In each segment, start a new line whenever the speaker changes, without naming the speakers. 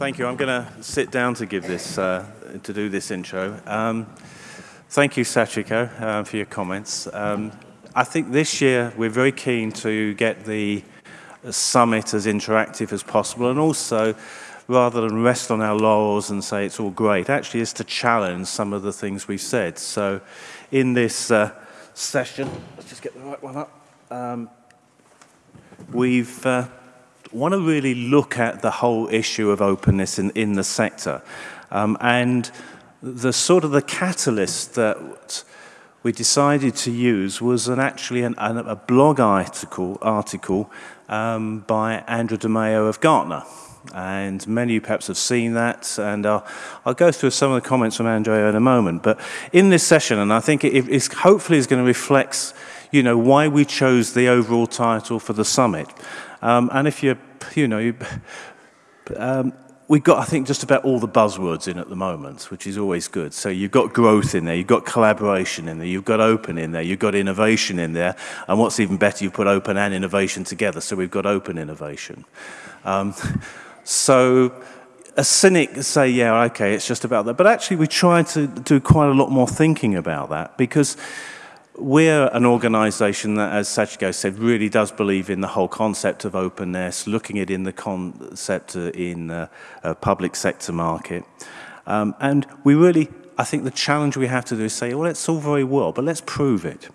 Thank you. I'm going to sit down to give this, uh, to do this intro. Um, thank you, Sachiko, uh, for your comments. Um, I think this year we're very keen to get the summit as interactive as possible and also rather than rest on our laurels and say it's all great, actually is to challenge some of the things we've said. So in this uh, session, let's just get the right one up, um, we've uh, want to really look at the whole issue of openness in, in the sector. Um, and the sort of the catalyst that we decided to use was an, actually an, an, a blog article, article um, by Andrea Di Maio of Gartner. And many of you perhaps have seen that, and I'll, I'll go through some of the comments from Andrea in a moment. But in this session, and I think it is hopefully is going to reflect, you know, why we chose the overall title for the summit. Um, and if you, you know, um, we've got, I think, just about all the buzzwords in at the moment, which is always good. So you've got growth in there, you've got collaboration in there, you've got open in there, you've got innovation in there, and what's even better, you've put open and innovation together. So we've got open innovation. Um, so a cynic say, yeah, okay, it's just about that. But actually, we try to do quite a lot more thinking about that because we're an organization that, as Sachiko said, really does believe in the whole concept of openness, looking at in the concept in the uh, public sector market. Um, and we really, I think the challenge we have to do is say, well, it's all very well, but let's prove it.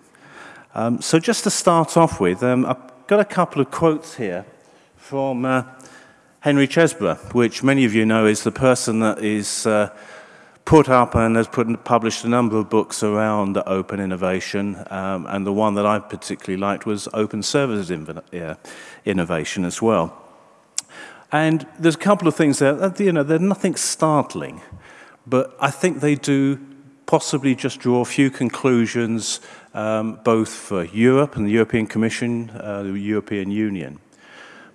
Um, so just to start off with, um, I've got a couple of quotes here from uh, Henry Chesbrough, which many of you know is the person that is uh, put up and has put, published a number of books around open innovation, um, and the one that I particularly liked was open services innovation as well. And there's a couple of things there, uh, you know, they're nothing startling, but I think they do possibly just draw a few conclusions, um, both for Europe and the European Commission, uh, the European Union.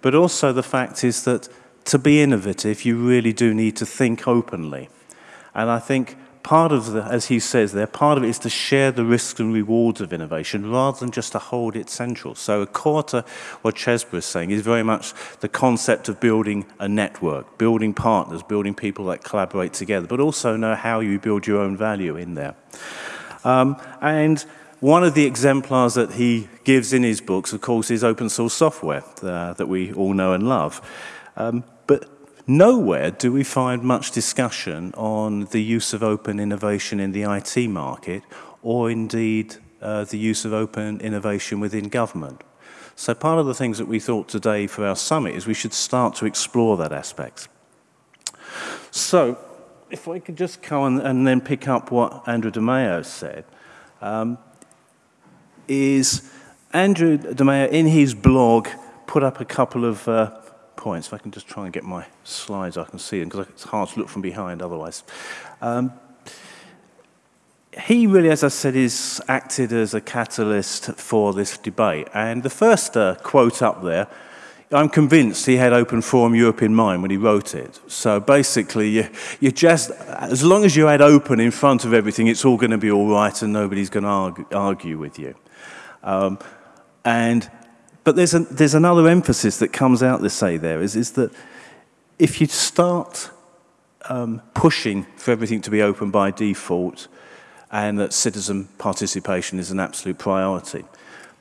But also the fact is that to be innovative, you really do need to think openly. And I think part of the, as he says there, part of it is to share the risks and rewards of innovation rather than just to hold it central. So a core to what Chesbrough is saying is very much the concept of building a network, building partners, building people that collaborate together, but also know how you build your own value in there. Um, and one of the exemplars that he gives in his books, of course, is open source software uh, that we all know and love. Um, but Nowhere do we find much discussion on the use of open innovation in the IT market or indeed uh, the use of open innovation within government. So part of the things that we thought today for our summit is we should start to explore that aspect. So if I could just come and, and then pick up what Andrea Di Maio said, um, is Andrea Di Maio in his blog put up a couple of uh, points. If I can just try and get my slides, I can see them, because it's hard to look from behind otherwise. Um, he really, as I said, is acted as a catalyst for this debate. And the first uh, quote up there, I'm convinced he had Open Forum Europe in mind when he wrote it. So basically, you, you just, as long as you had open in front of everything, it's all going to be all right and nobody's going to argue, argue with you. Um, and but there's, a, there's another emphasis that comes out, this say there, is, is that if you start um, pushing for everything to be open by default and that citizen participation is an absolute priority.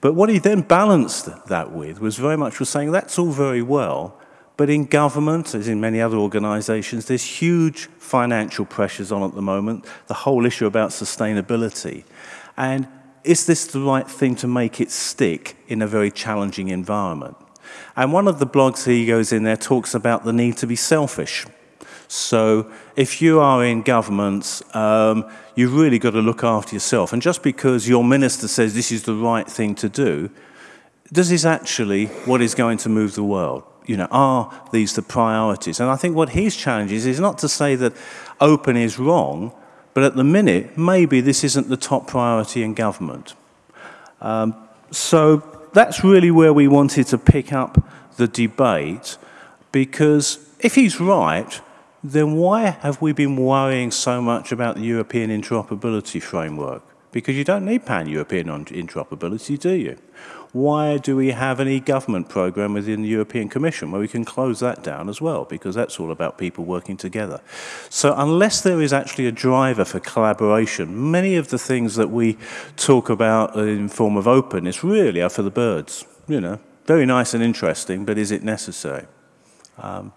But what he then balanced that with was very much was saying that's all very well, but in government, as in many other organizations, there's huge financial pressures on at the moment, the whole issue about sustainability. And is this the right thing to make it stick in a very challenging environment? And one of the blogs he goes in there talks about the need to be selfish. So if you are in governments, um, you've really got to look after yourself. And just because your minister says this is the right thing to do, this actually what is going to move the world? You know, are these the priorities? And I think what his challenge is, is not to say that open is wrong, but at the minute, maybe this isn't the top priority in government. Um, so that's really where we wanted to pick up the debate, because if he's right, then why have we been worrying so much about the European interoperability framework? Because you don't need pan-European interoperability, do you? Why do we have any government program within the European Commission where we can close that down as well? Because that's all about people working together. So unless there is actually a driver for collaboration, many of the things that we talk about in form of openness really are for the birds. You know, very nice and interesting, but is it necessary? Um,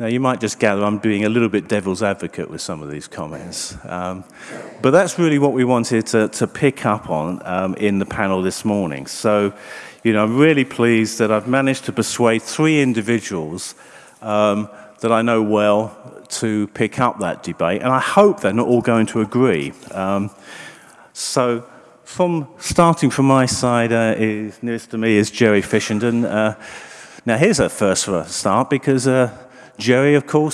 now, you might just gather I'm being a little bit devil's advocate with some of these comments. Um, but that's really what we wanted to, to pick up on um, in the panel this morning. So, you know, I'm really pleased that I've managed to persuade three individuals um, that I know well to pick up that debate, and I hope they're not all going to agree. Um, so, from starting from my side, uh, is nearest to me is Jerry Fishenden. Uh, now, here's a first for a start because uh, Jerry, of course,